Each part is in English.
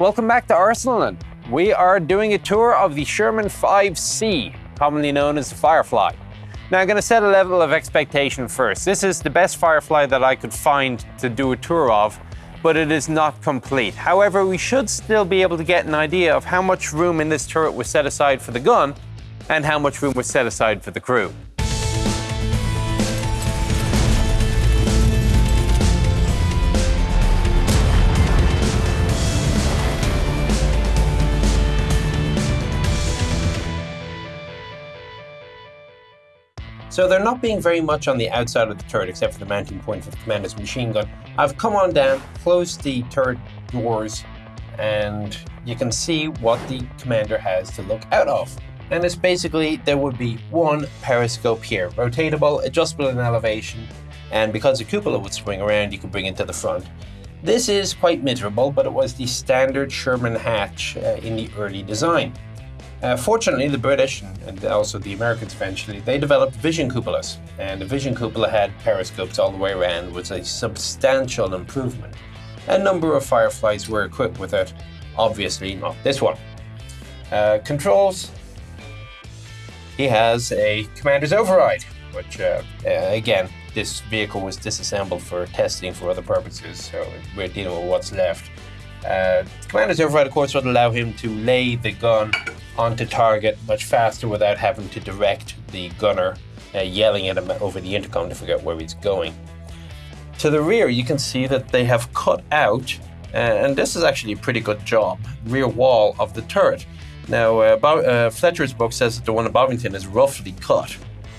Welcome back to Arsenal. We are doing a tour of the Sherman 5C, commonly known as the Firefly. Now I'm going to set a level of expectation first. This is the best Firefly that I could find to do a tour of, but it is not complete. However, we should still be able to get an idea of how much room in this turret was set aside for the gun and how much room was set aside for the crew. So they're not being very much on the outside of the turret except for the mounting point for the commander's machine gun. I've come on down, closed the turret doors, and you can see what the commander has to look out of. And it's basically, there would be one periscope here, rotatable, adjustable in elevation, and because the cupola would swing around, you could bring it to the front. This is quite miserable, but it was the standard Sherman hatch uh, in the early design. Uh, fortunately, the British and also the Americans eventually they developed vision cupolas, and the vision cupola had periscopes all the way around, was a substantial improvement. A number of Fireflies were equipped with it, obviously not this one. Uh, controls. He has a commander's override, which uh, uh again, this vehicle was disassembled for testing for other purposes, so we're dealing with what's left. Uh, commander's override, of course, would allow him to lay the gun onto target much faster without having to direct the gunner uh, yelling at him over the intercom to figure out where he's going. To the rear, you can see that they have cut out, uh, and this is actually a pretty good job, rear wall of the turret. Now, uh, Bo- uh, Fletcher's book says that the one at Bovington is roughly cut,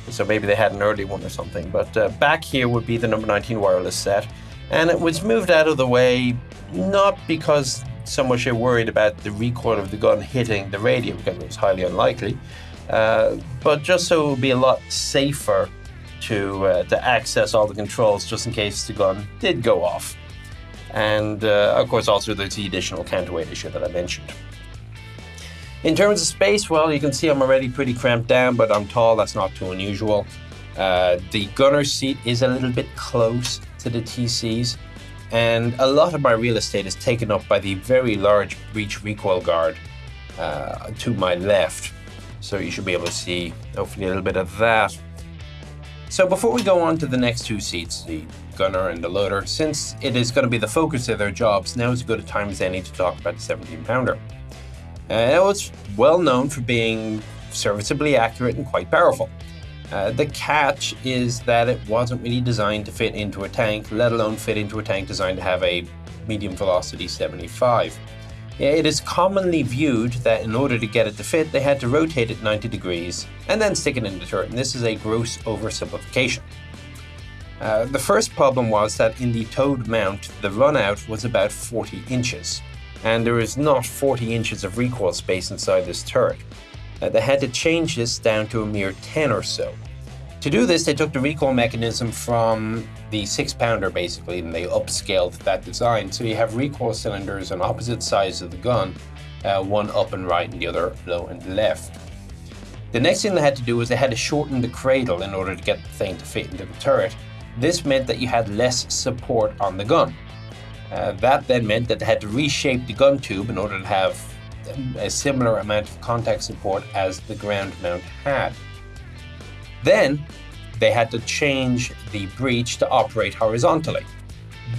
so maybe they had an early one or something. But uh, back here would be the number 19 wireless set, and it was moved out of the way not because so much worried about the recoil of the gun hitting the radio because it was highly unlikely, uh, but just so it would be a lot safer to uh, to access all the controls just in case the gun did go off. And uh, of course, also there's the additional counterweight issue that I mentioned. In terms of space, well, you can see I'm already pretty cramped down, but I'm tall. That's not too unusual. Uh, the gunner's seat is a little bit close to the TC's and a lot of my real estate is taken up by the very large breech recoil guard uh, to my left. So you should be able to see hopefully a little bit of that. So before we go on to the next two seats, the gunner and the loader, since it is going to be the focus of their jobs, now is as good a time as any to talk about the 17 pounder. Uh, it was well known for being serviceably accurate and quite powerful. Uh, the catch is that it wasn't really designed to fit into a tank, let alone fit into a tank designed to have a medium velocity 75. It is commonly viewed that in order to get it to fit, they had to rotate it 90 degrees and then stick it in the turret, and this is a gross oversimplification. Uh, the first problem was that in the towed mount, the runout was about 40 inches, and there is not 40 inches of recoil space inside this turret. Uh, they had to change this down to a mere 10 or so. To do this, they took the recoil mechanism from the six pounder basically, and they upscaled that design. So you have recoil cylinders on opposite sides of the gun, uh, one up and right and the other low and left. The next thing they had to do was they had to shorten the cradle in order to get the thing to fit into the turret. This meant that you had less support on the gun. Uh, that then meant that they had to reshape the gun tube in order to have a similar amount of contact support as the ground mount had. Then they had to change the breech to operate horizontally.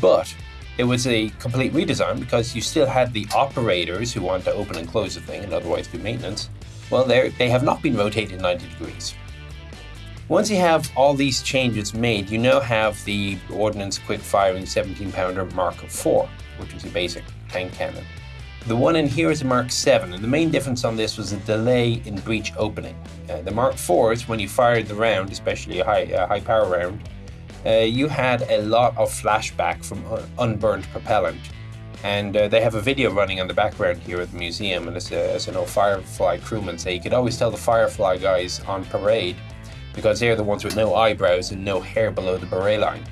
But it was a complete redesign because you still had the operators who want to open and close the thing and otherwise do maintenance. Well, they have not been rotated 90 degrees. Once you have all these changes made, you now have the Ordnance Quick Firing 17 pounder Mark IV, which is a basic tank cannon. The one in here is a Mark 7, and the main difference on this was a delay in breech opening. Uh, the Mark 4s, when you fired the round, especially a high, uh, high power round, uh, you had a lot of flashback from un- unburned propellant. And uh, they have a video running on the background here at the museum, and as, a, as an old Firefly crewman say, you could always tell the Firefly guys on parade because they're the ones with no eyebrows and no hair below the beret line.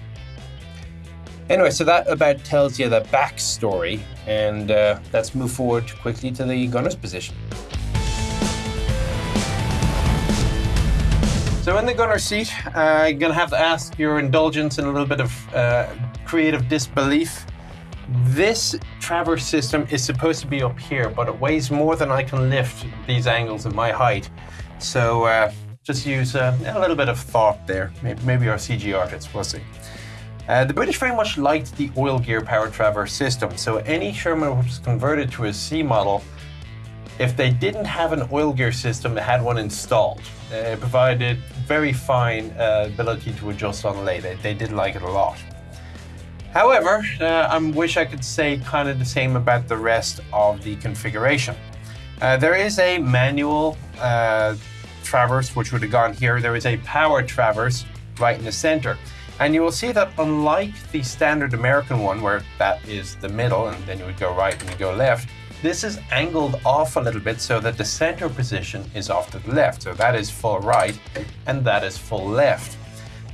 Anyway, so that about tells you the backstory, and uh, let's move forward quickly to the gunner's position. So in the gunner seat, uh, you're going to have to ask your indulgence in a little bit of uh, creative disbelief. This traverse system is supposed to be up here, but it weighs more than I can lift these angles at my height. So uh, just use uh, a little bit of thought there. Maybe, maybe our CG artists, we'll see. Uh, the British very much liked the Oilgear powered traverse system, so any Sherman which was converted to a C model, if they didn't have an Oilgear system, they had one installed. Uh, it provided very fine uh, ability to adjust on lay. They, they did like it a lot. However, uh, I wish I could say kind of the same about the rest of the configuration. Uh, there is a manual uh, traverse, which would have gone here. There is a power traverse right in the center. And you will see that unlike the standard American one, where that is the middle, and then you would go right and you go left, this is angled off a little bit so that the center position is off to the left. So that is full right, and that is full left.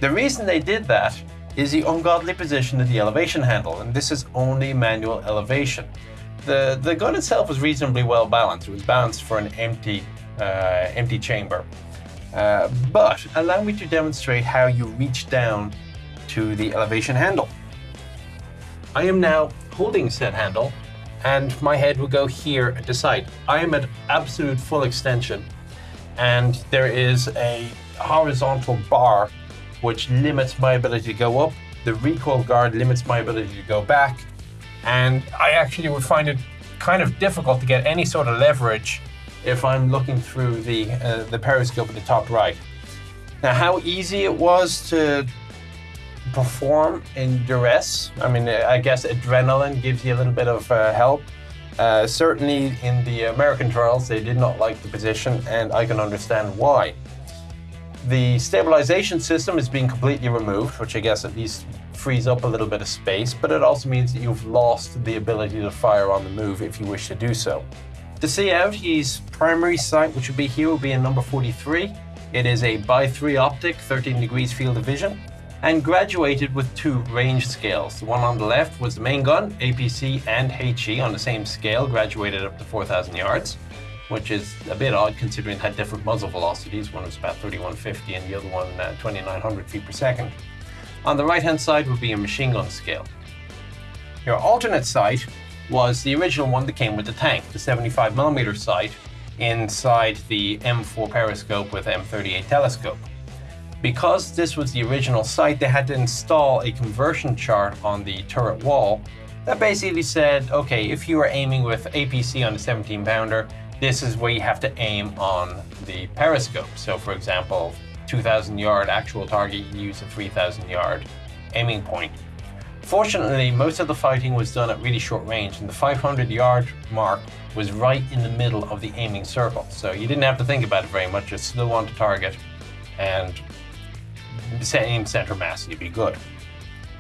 The reason they did that is the ungodly position of the elevation handle, and this is only manual elevation. The, the gun itself was reasonably well balanced. It was balanced for an empty, uh, empty chamber. Uh, but allow me to demonstrate how you reach down to the elevation handle. I am now holding said handle and my head will go here at the side. I am at absolute full extension and there is a horizontal bar which limits my ability to go up. The recoil guard limits my ability to go back and I actually would find it kind of difficult to get any sort of leverage if I'm looking through the, uh, the periscope at the top right. Now, how easy it was to perform in duress. I mean, I guess adrenaline gives you a little bit of uh, help. Uh, certainly in the American trials, they did not like the position, and I can understand why. The stabilization system is being completely removed, which I guess at least frees up a little bit of space, but it also means that you've lost the ability to fire on the move if you wish to do so. Out, his primary sight, which would be here, will be in number 43. It is a by 3 optic, 13 degrees field of vision and graduated with two range scales. The one on the left was the main gun, APC and HE on the same scale, graduated up to 4,000 yards, which is a bit odd considering it had different muzzle velocities. One was about 3150 and the other one uh, 2900 feet per second. On the right hand side would be a machine gun scale. Your alternate sight was the original one that came with the tank, the 75mm sight inside the M4 periscope with M38 telescope. Because this was the original site, they had to install a conversion chart on the turret wall that basically said, okay, if you are aiming with APC on a 17 pounder, this is where you have to aim on the periscope. So for example, 2000 yard actual target, you use a 3000 yard aiming point. Fortunately, most of the fighting was done at really short range and the 500 yard mark was right in the middle of the aiming circle. So you didn't have to think about it very much, just on to target and aim center mass, you'd be good.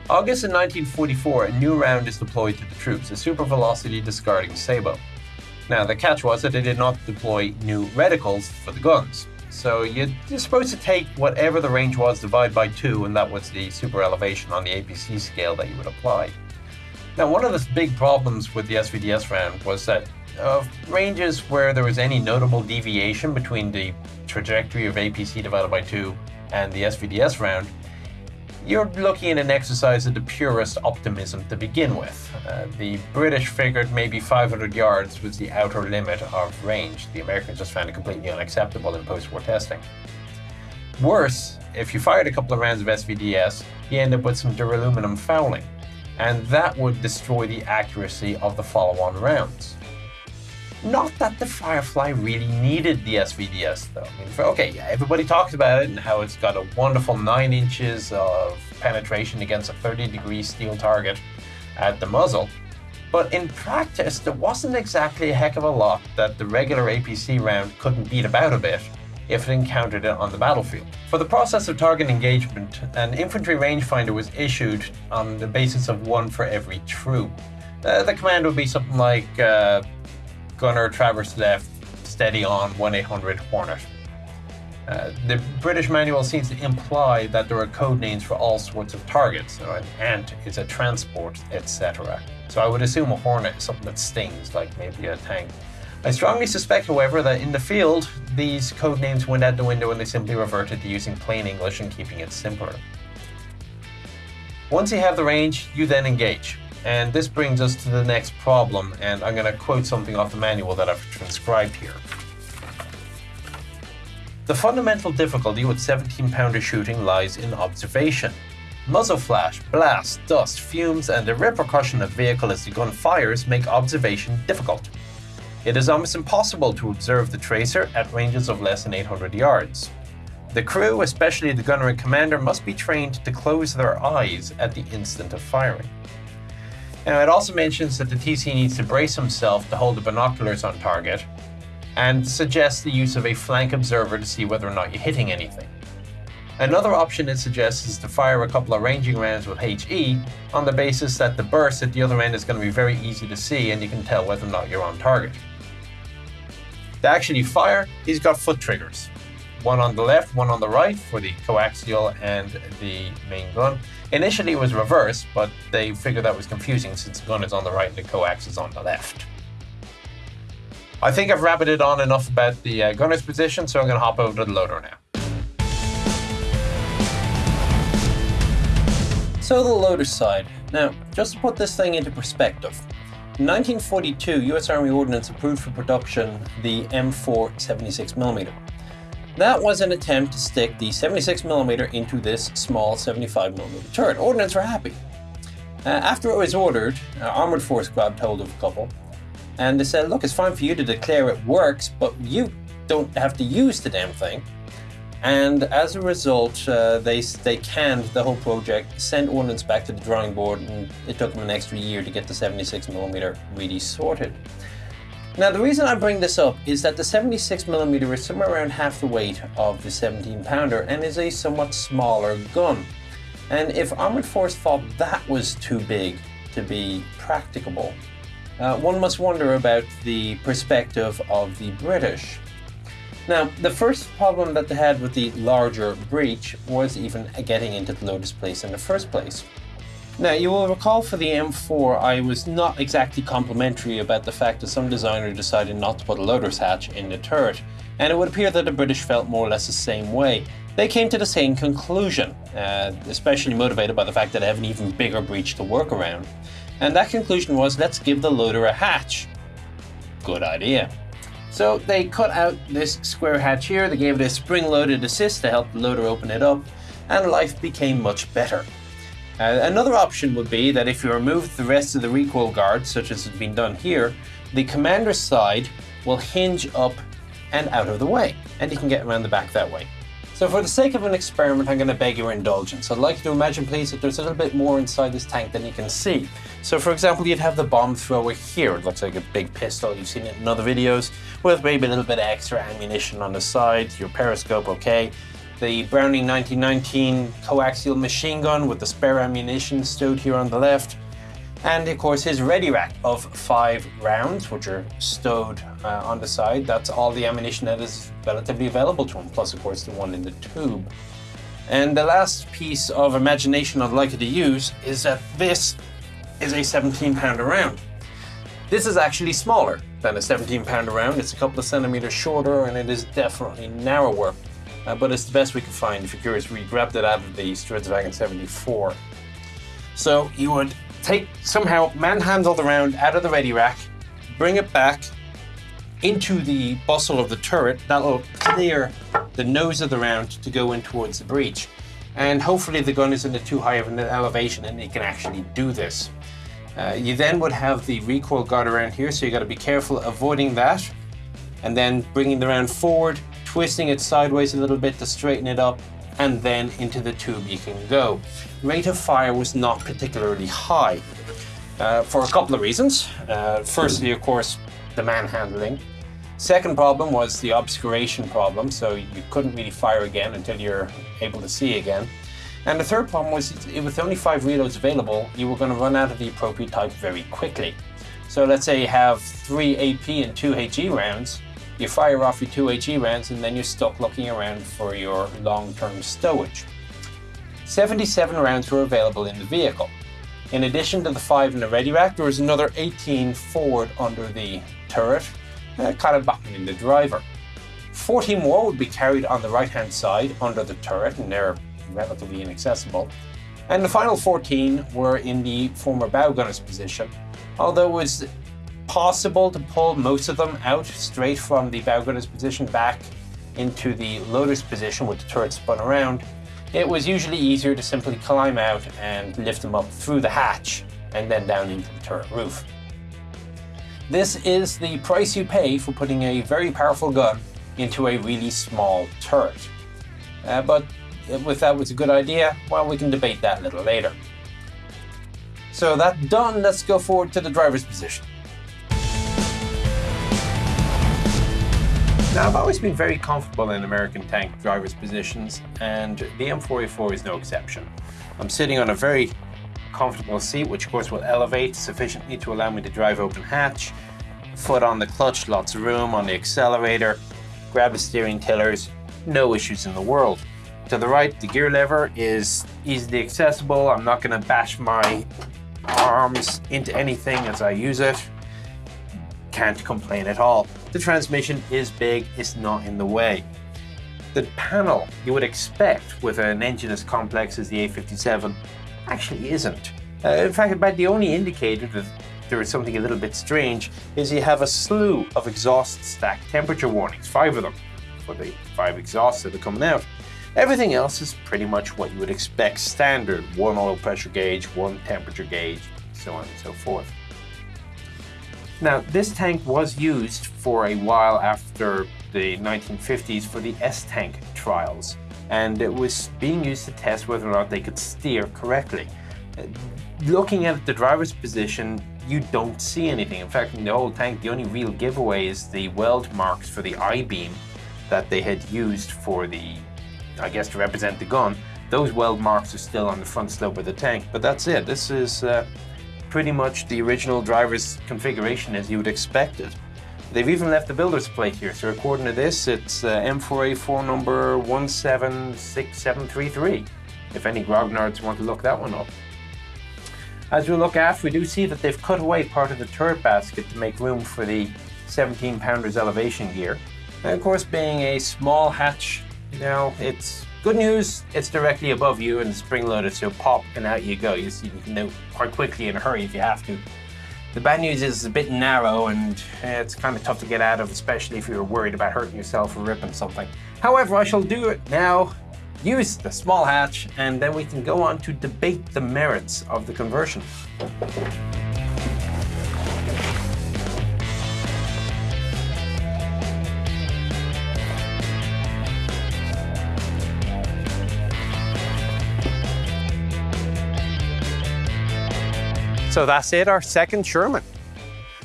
August in 1944, a new round is deployed to the troops, a super velocity discarding sabot. Now, the catch was that they did not deploy new reticles for the guns. So you're supposed to take whatever the range was, divide by two, and that was the super elevation on the APC scale that you would apply. Now, one of the big problems with the SVDS round was that uh, ranges where there was any notable deviation between the trajectory of APC divided by 2 and the SVDS round, you're looking at an exercise of the purest optimism to begin with. Uh, the British figured maybe 500 yards was the outer limit of range. The Americans just found it completely unacceptable in post-war testing. Worse, if you fired a couple of rounds of SVDS, you end up with some duraluminum fouling, and that would destroy the accuracy of the follow-on rounds. Not that the Firefly really needed the SVDS though. I mean, okay, yeah, everybody talks about it and how it's got a wonderful 9 inches of penetration against a 30 degree steel target at the muzzle. But in practice, there wasn't exactly a heck of a lot that the regular APC round couldn't beat about a bit if it encountered it on the battlefield. For the process of target engagement, an infantry rangefinder was issued on the basis of one for every troop. Uh, the command would be something like uh, gunner traverse left, steady on 1-800 Hornet. Uh, the British manual seems to imply that there are code names for all sorts of targets. So an ant is a transport, etc. So I would assume a hornet is something that stings, like maybe a tank. I strongly suspect, however, that in the field, these code names went out the window and they simply reverted to using plain English and keeping it simpler. Once you have the range, you then engage. And this brings us to the next problem, and I'm going to quote something off the manual that I've transcribed here. The fundamental difficulty with 17 pounder shooting lies in observation. Muzzle flash, blast, dust, fumes, and the repercussion of vehicle as the gun fires make observation difficult. It is almost impossible to observe the tracer at ranges of less than 800 yards. The crew, especially the gunner and commander, must be trained to close their eyes at the instant of firing. Now, it also mentions that the TC needs to brace himself to hold the binoculars on target and suggests the use of a flank observer to see whether or not you're hitting anything. Another option it suggests is to fire a couple of ranging rounds with HE on the basis that the burst at the other end is going to be very easy to see and you can tell whether or not you're on target. To actually fire, he's got foot triggers. One on the left, one on the right for the coaxial and the main gun. Initially it was reversed, but they figured that was confusing since the gun is on the right and the coax is on the left. I think I've rabbited on enough about the uh, gunner's position, so I'm going to hop over to the loader now. So the loader side. Now, just to put this thing into perspective, in 1942, US Army Ordnance approved for production the M4 76mm. That was an attempt to stick the 76mm into this small 75mm turret. Ordnance were happy. Uh, after it was ordered, uh, Armored Force grabbed hold of a couple, and they said, look, it's fine for you to declare it works, but you don't have to use the damn thing. And as a result, uh, they, they canned the whole project, sent ordnance back to the drawing board, and it took them an extra year to get the 76mm really sorted. Now, the reason I bring this up is that the 76mm is somewhere around half the weight of the 17 pounder and is a somewhat smaller gun. And if Armored Force thought that was too big to be practicable, uh, one must wonder about the perspective of the British. Now, the first problem that they had with the larger breech was even getting into the lotus place in the first place. Now, you will recall for the M4, I was not exactly complimentary about the fact that some designer decided not to put a loader's hatch in the turret, and it would appear that the British felt more or less the same way. They came to the same conclusion, uh, especially motivated by the fact that they have an even bigger breach to work around. And that conclusion was, let's give the loader a hatch. Good idea. So they cut out this square hatch here, they gave it a spring-loaded assist to help the loader open it up, and life became much better. Uh, another option would be that if you remove the rest of the recoil guard, such as has been done here, the commander's side will hinge up and out of the way, and you can get around the back that way. So for the sake of an experiment, I'm going to beg your indulgence. I'd like you to imagine, please, that there's a little bit more inside this tank than you can see. So for example, you'd have the bomb thrower here. It looks like a big pistol. You've seen it in other videos with maybe a little bit of extra ammunition on the side. Your periscope, okay. The Browning 1919 coaxial machine gun with the spare ammunition stowed here on the left. And of course his ready rack of five rounds, which are stowed uh, on the side. That's all the ammunition that is relatively available to him, plus of course the one in the tube. And the last piece of imagination I'd like you to use is that this is a 17 pounder round. This is actually smaller than a 17 pounder round. It's a couple of centimeters shorter and it is definitely narrower. Uh, but it's the best we could find. If you're curious, we grabbed it out of the Stridsvagn 74. So you would take somehow manhandle the round out of the ready rack, bring it back into the bustle of the turret. That'll clear the nose of the round to go in towards the breech. And hopefully the gun isn't too high of an elevation and it can actually do this. Uh, you then would have the recoil guard around here, so you got to be careful avoiding that. And then bringing the round forward, twisting it sideways a little bit to straighten it up, and then into the tube you can go. Rate of fire was not particularly high uh, for a couple of reasons. Uh, firstly, of course, the manhandling. Second problem was the obscuration problem, so you couldn't really fire again until you're able to see again. And the third problem was with only five reloads available, you were going to run out of the appropriate type very quickly. So let's say you have three AP and two HE rounds, you fire off your two HE rounds and then you're stuck looking around for your long-term stowage. 77 rounds were available in the vehicle. In addition to the 5 in the ready rack, there was another 18 forward under the turret, uh, kind of behind the driver. 40 more would be carried on the right hand side under the turret and they're relatively inaccessible. And the final 14 were in the former bow gunner's position, although it was possible to pull most of them out straight from the bow gunner's position back into the loader's position with the turret spun around, it was usually easier to simply climb out and lift them up through the hatch and then down into the turret roof. This is the price you pay for putting a very powerful gun into a really small turret. Uh, but if that was a good idea, well, we can debate that a little later. So that done, let's go forward to the driver's position. Now, I've always been very comfortable in American tank driver's positions, and the M4A4 is no exception. I'm sitting on a very comfortable seat, which of course will elevate sufficiently to allow me to drive open hatch, foot on the clutch, lots of room on the accelerator, grab the steering tillers, no issues in the world. To the right, the gear lever is easily accessible. I'm not going to bash my arms into anything as I use it. Can't complain at all. The transmission is big, it's not in the way. The panel you would expect with an engine as complex as the A57 actually isn't. Uh, in fact, about the only indicator that there is something a little bit strange is you have a slew of exhaust stack temperature warnings, five of them, for the five exhausts that are coming out. Everything else is pretty much what you would expect standard. One oil pressure gauge, one temperature gauge, so on and so forth. Now, this tank was used for a while after the 1950s for the S-tank trials, and it was being used to test whether or not they could steer correctly. Looking at the driver's position, you don't see anything. In fact, in the whole tank, the only real giveaway is the weld marks for the I-beam that they had used for the I guess to represent the gun, those weld marks are still on the front slope of the tank. But that's it. This is uh, pretty much the original driver's configuration as you would expect it. They've even left the builder's plate here, so according to this, it's uh, M4A4 number 176733, if any grognards want to look that one up. As we look aft, we do see that they've cut away part of the turret basket to make room for the 17 pounders elevation gear. And of course, being a small hatch you know, it's good news, it's directly above you and spring loaded, so pop and out you go. You, can do quite quickly in a hurry if you have to. The bad news is it's a bit narrow and eh, it's kind of tough to get out of, especially if you're worried about hurting yourself or ripping something. However, I shall do it now, use the small hatch, and then we can go on to debate the merits of the conversion. So that's it, our second Sherman.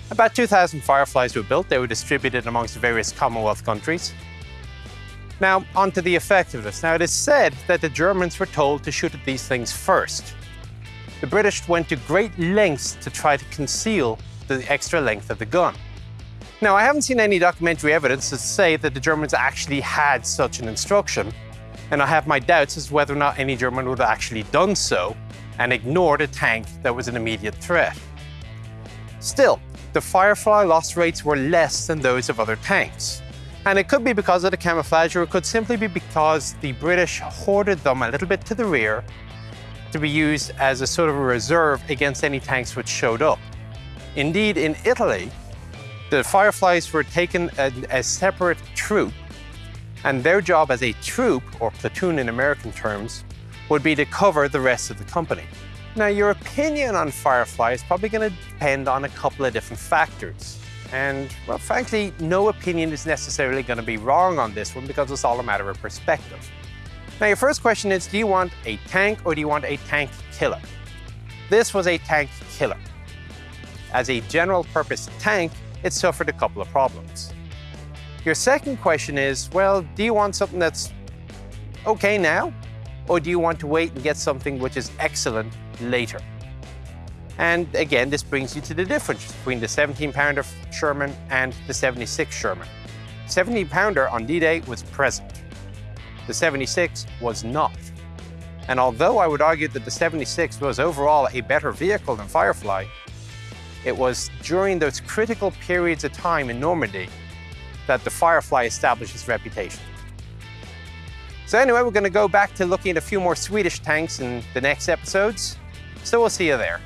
About 2,000 Fireflies were built. They were distributed amongst various Commonwealth countries. Now, onto the effectiveness. Now, it is said that the Germans were told to shoot at these things first. The British went to great lengths to try to conceal the extra length of the gun. Now, I haven't seen any documentary evidence to say that the Germans actually had such an instruction, and I have my doubts as to whether or not any German would have actually done so, and ignored a tank that was an immediate threat. Still, the Firefly loss rates were less than those of other tanks. And it could be because of the camouflage, or it could simply be because the British hoarded them a little bit to the rear to be used as a sort of a reserve against any tanks which showed up. Indeed, in Italy, the Fireflies were taken as a separate troop, and their job as a troop, or platoon in American terms, would be to cover the rest of the company. Now, your opinion on Firefly is probably going to depend on a couple of different factors. And, well, frankly, no opinion is necessarily going to be wrong on this one because it's all a matter of perspective. Now, your first question is, do you want a tank or do you want a tank killer? This was a tank killer. As a general purpose tank, it suffered a couple of problems. Your second question is, well, do you want something that's okay now or do you want to wait and get something which is excellent later? And again, this brings you to the difference between the 17-pounder Sherman and the 76 Sherman. 17-pounder on D-Day was present. The 76 was not. And although I would argue that the 76 was overall a better vehicle than Firefly, it was during those critical periods of time in Normandy that the Firefly established its reputation. So anyway, we're going to go back to looking at a few more Swedish tanks in the next episodes. So we'll see you there.